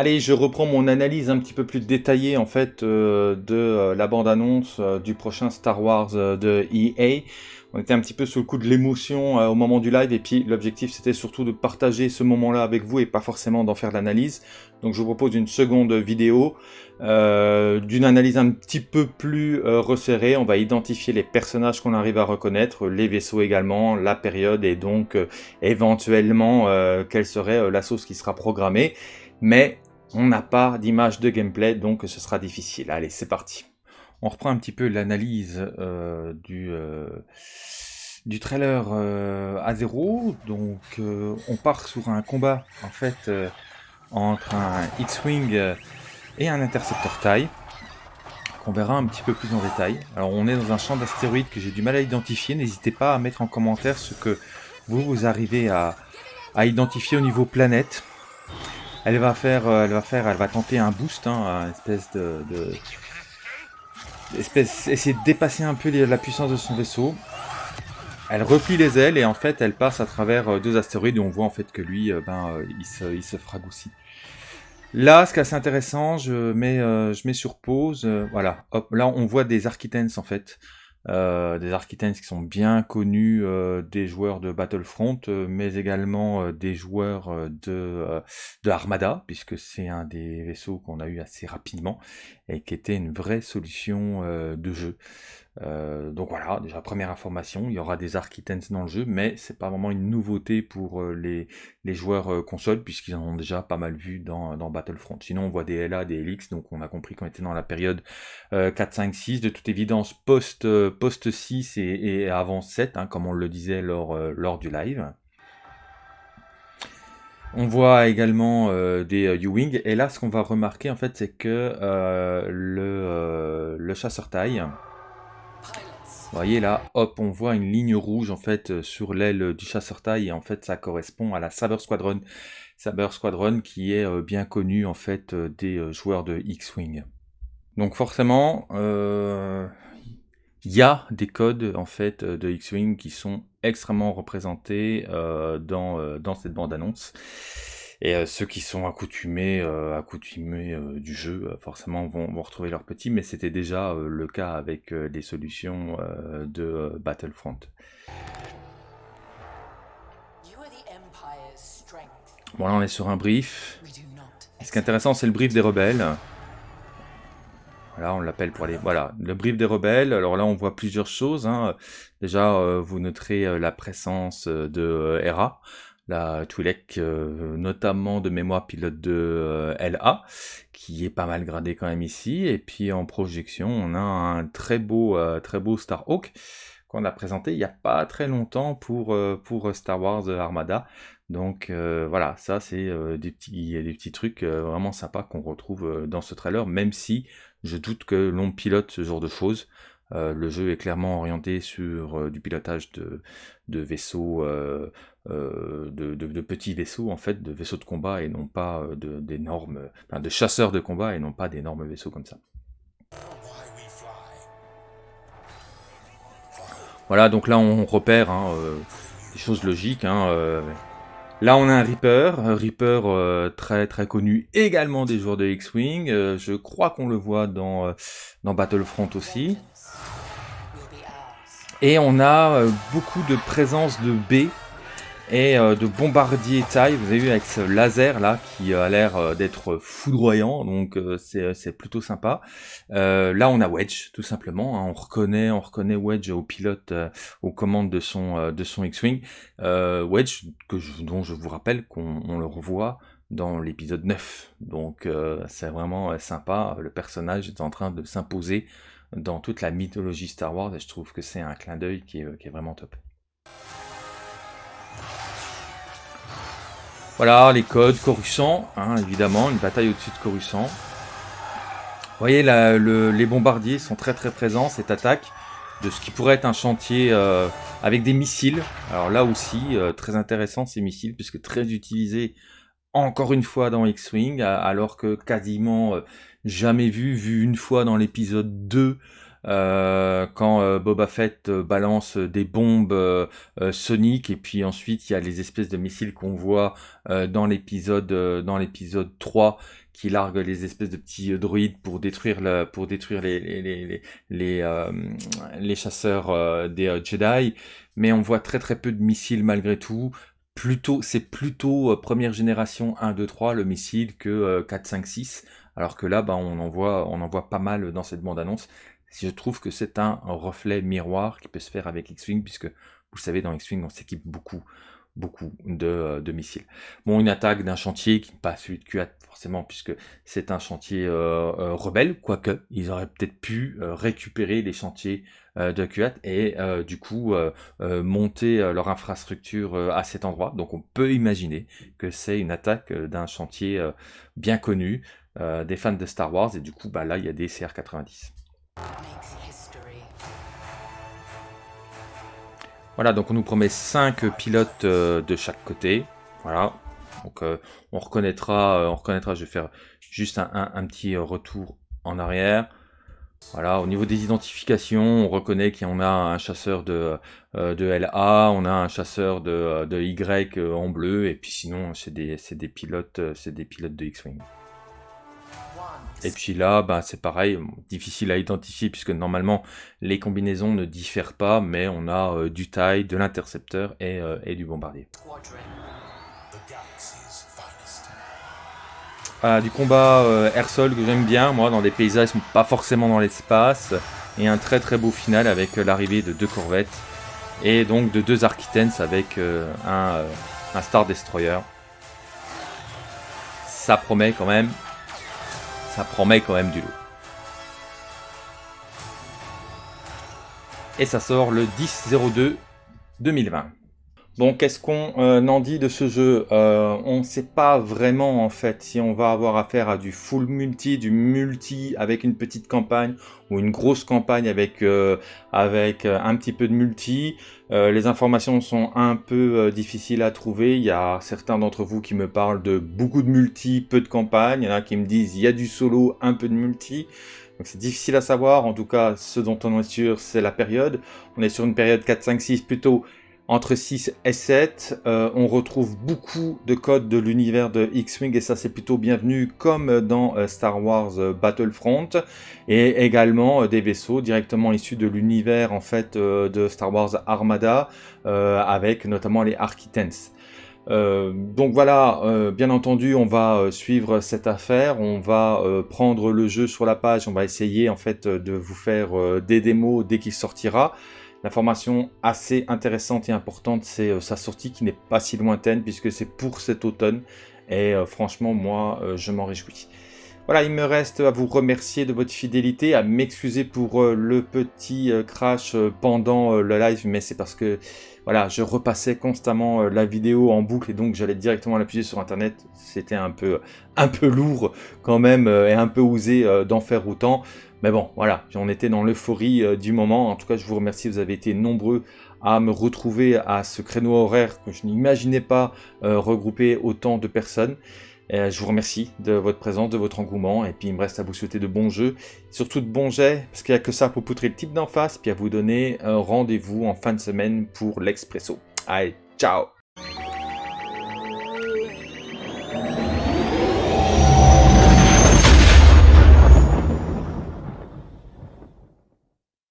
Allez, je reprends mon analyse un petit peu plus détaillée en fait euh, de euh, la bande-annonce euh, du prochain Star Wars de EA. On était un petit peu sous le coup de l'émotion au moment du live et puis l'objectif c'était surtout de partager ce moment-là avec vous et pas forcément d'en faire l'analyse. Donc je vous propose une seconde vidéo d'une analyse un petit peu plus resserrée. On va identifier les personnages qu'on arrive à reconnaître, les vaisseaux également, la période et donc éventuellement quelle serait la sauce qui sera programmée. Mais on n'a pas d'image de gameplay, donc ce sera difficile. Allez, c'est parti. On reprend un petit peu l'analyse euh, du, euh, du trailer euh, à zéro. Donc, on part sur un combat, en fait, entre un X-Wing et un intercepteur taille qu'on verra un petit peu plus en détail. Alors, on est dans un champ d'astéroïdes que j'ai du mal à identifier. N'hésitez pas à mettre en commentaire ce que vous, vous arrivez à identifier au niveau planète. Elle va faire, euh, elle va faire, elle va tenter un boost, hein, espèce de, espèce, essayer de dépasser un peu la puissance de son vaisseau. Elle replie les ailes et en fait elle passe à travers euh, deux astéroïdes et on voit en fait que lui, euh, ben, il se, il se fragoucie. Là, ce qui est assez intéressant, je mets, je mets sur pause, voilà, hop, là on voit des Architens en fait. Euh, des Architects qui sont bien connus euh, des joueurs de Battlefront, euh, mais également des joueurs de Armada, puisque c'est un des vaisseaux qu'on a eu assez rapidement, et qui était une vraie solution de jeu. Euh, donc voilà, déjà première information, il y aura des Architens dans le jeu, mais c'est pas vraiment une nouveauté pour euh, les, joueurs euh, console, puisqu'ils en ont déjà pas mal vu dans, dans, Battlefront. Sinon on voit des LA, des LX, donc on a compris qu'on était dans la période 4, 5, 6, de toute évidence post, post 6 et, avant 7, hein, comme on le disait lors, lors du live. On voit également des U-Wing, et là ce qu'on va remarquer en fait c'est que le, le chasseur taille, vous voyez là, hop, on voit une ligne rouge en fait euh, sur l'aile du chasseur taille et en fait ça correspond à la Saber Squadron. Saber Squadron qui est euh, bien connu en fait euh, des joueurs de X-Wing. Donc forcément, il y a des codes en fait de X-Wing qui sont extrêmement représentés dans, dans cette bande-annonce. Et euh, ceux qui sont accoutumés, euh, accoutumés euh, du jeu, forcément vont, vont, retrouver leur petit, mais c'était déjà le cas avec les solutions de Battlefront. Bon là on est sur un brief. Ce qui est intéressant c'est le brief des rebelles. Voilà, on l'appelle pour aller... Voilà, le brief des rebelles. Alors là, on voit plusieurs choses. Hein. Déjà, vous noterez la présence de Hera la Twi'lek, euh, notamment de mémoire pilote de euh, LA, qui est pas mal gradé quand même ici. Et puis en projection, on a un très beau, euh, très beau Starhawk qu'on a présenté il n'y a pas très longtemps pour, pour Star Wars Armada. Donc voilà, ça c'est des, petits, des petits trucs vraiment sympas qu'on retrouve dans ce trailer, même si je doute que l'on pilote ce genre de choses. Le jeu est clairement orienté sur du pilotage de, vaisseaux euh, de, petits vaisseaux, en fait, de vaisseaux de combat et non pas euh, d'énormes, de chasseurs de combat et non pas d'énormes vaisseaux comme ça. Voilà, donc là on repère hein, euh, des choses logiques. Hein, là on a un Reaper, un Reaper très très connu également des joueurs de X-Wing. je crois qu'on le voit dans Battlefront aussi. Et on a beaucoup de présence de B et euh, de bombardier taille. Vous avez vu avec ce laser là qui a l'air euh, d'être foudroyant, donc euh, c'est plutôt sympa. là, on a Wedge tout simplement. Hein. on reconnaît, on reconnaît Wedge au pilote, aux commandes de son de son X-wing. Wedge que je, dont je vous rappelle qu'on le revoit dans l'épisode 9. Donc c'est vraiment sympa. Le personnage est en train de s'imposer dans toute la mythologie Star Wars et je trouve que c'est un clin d'œil qui est vraiment top. Voilà, les codes, Coruscant, hein, évidemment, une bataille au-dessus de Coruscant. Vous voyez, les bombardiers sont très très présents, cette attaque de ce qui pourrait être un chantier euh, avec des missiles. Alors là aussi, euh, très intéressant ces missiles, puisque très utilisés encore une fois dans X-Wing, alors que quasiment euh, jamais vu, vu une fois dans l'épisode 2 quand Boba Fett balance des bombes soniques et puis ensuite il y a les espèces de missiles qu'on voit dans l'épisode dans l'épisode 3 qui largue les espèces de petits euh, droïdes pour détruire, pour détruire les, les, les, les, euh, chasseurs euh, des Jedi. Mais on voit très très peu de missiles malgré tout. C'est plutôt première génération 1, 2, 3 le missile que 4, 5, 6. Alors que là, bah, on, en voit, pas mal dans cette bande-annonce. Je trouve que c'est un reflet miroir qui peut se faire avec X-Wing, puisque vous savez, dans X-Wing, on s'équipe beaucoup beaucoup de, de, missiles. Bon, une attaque d'un chantier qui n'est pas celui de forcément, puisque c'est un chantier euh, euh, rebelle, quoique ils auraient peut-être pu euh, récupérer les chantiers de QAT et du coup monter leur infrastructure à cet endroit. Donc on peut imaginer que c'est une attaque d'un chantier bien connu des fans de Star Wars, et du coup bah, là il y a des CR-90. Voilà, donc on nous promet 5 pilotes de chaque côté. Voilà, donc euh, on reconnaîtra, euh, on reconnaîtra, je vais faire juste un, petit euh, retour en arrière. Voilà, au niveau des identifications, on reconnaît qu'on a un chasseur de, de LA, on a un chasseur de, de Y en bleu, et puis sinon c'est des, des, pilotes, des pilotes de X-Wing. Et puis là, bah, c'est pareil, difficile à identifier puisque normalement les combinaisons ne diffèrent pas, mais on a du taille, de l'intercepteur et, du bombardier. Du combat euh, air-sol que j'aime bien, moi, dans des paysages pas forcément dans l'espace. Et un très très beau final avec euh, l'arrivée de deux corvettes. Et donc de deux Architens avec euh, un, un, Star Destroyer. Ça promet quand même. Ça promet quand même du lot. Et ça sort le 10-02 2020. Bon, qu'est-ce qu'on euh, en dit de ce jeu euh, On ne sait pas vraiment en fait si on va avoir affaire à du full multi, du multi avec une petite campagne ou une grosse campagne avec euh, avec un petit peu de multi. les informations sont un peu difficiles à trouver. Il y a certains d'entre vous qui me parlent de beaucoup de multi, peu de campagne. Il y en a qui me disent il y a du solo, un peu de multi. Donc c'est difficile à savoir, en tout cas ce dont on est sûr c'est la période. On est sur une période 4, 5, 6 plutôt entre 6 et 7, euh, on retrouve beaucoup de codes de l'univers de X-Wing et ça c'est plutôt bienvenu comme dans euh, Star Wars euh, Battlefront et également des vaisseaux directement issus de l'univers en fait de Star Wars Armada avec notamment les Architens. donc voilà, bien entendu, on va suivre cette affaire, on va prendre le jeu sur la page, on va essayer en fait de vous faire des démos dès qu'il sortira. L'information assez intéressante et importante, c'est euh, sa sortie qui n'est pas si lointaine puisque c'est pour cet automne. Et euh, franchement, moi, euh, je m'en réjouis. Voilà, il me reste à vous remercier de votre fidélité, à m'excuser pour le petit crash pendant le live, mais c'est parce que voilà, je repassais constamment la vidéo en boucle et donc j'allais directement l'appuyer sur internet. C'était un peu, un peu lourd quand même et un peu osé d'en faire autant. Mais bon, voilà, j'en étais dans l'euphorie euh, du moment. En tout cas, je vous remercie, vous avez été nombreux à me retrouver à ce créneau horaire que je n'imaginais pas euh, regrouper autant de personnes. Je vous remercie de votre présence, de votre engouement, et puis il me reste à vous souhaiter de bons jeux, surtout de bons jets, parce qu'il n'y a que ça pour poutrer le type d'en face, puis à vous donner un rendez-vous en fin de semaine pour l'Expresso. Allez, ciao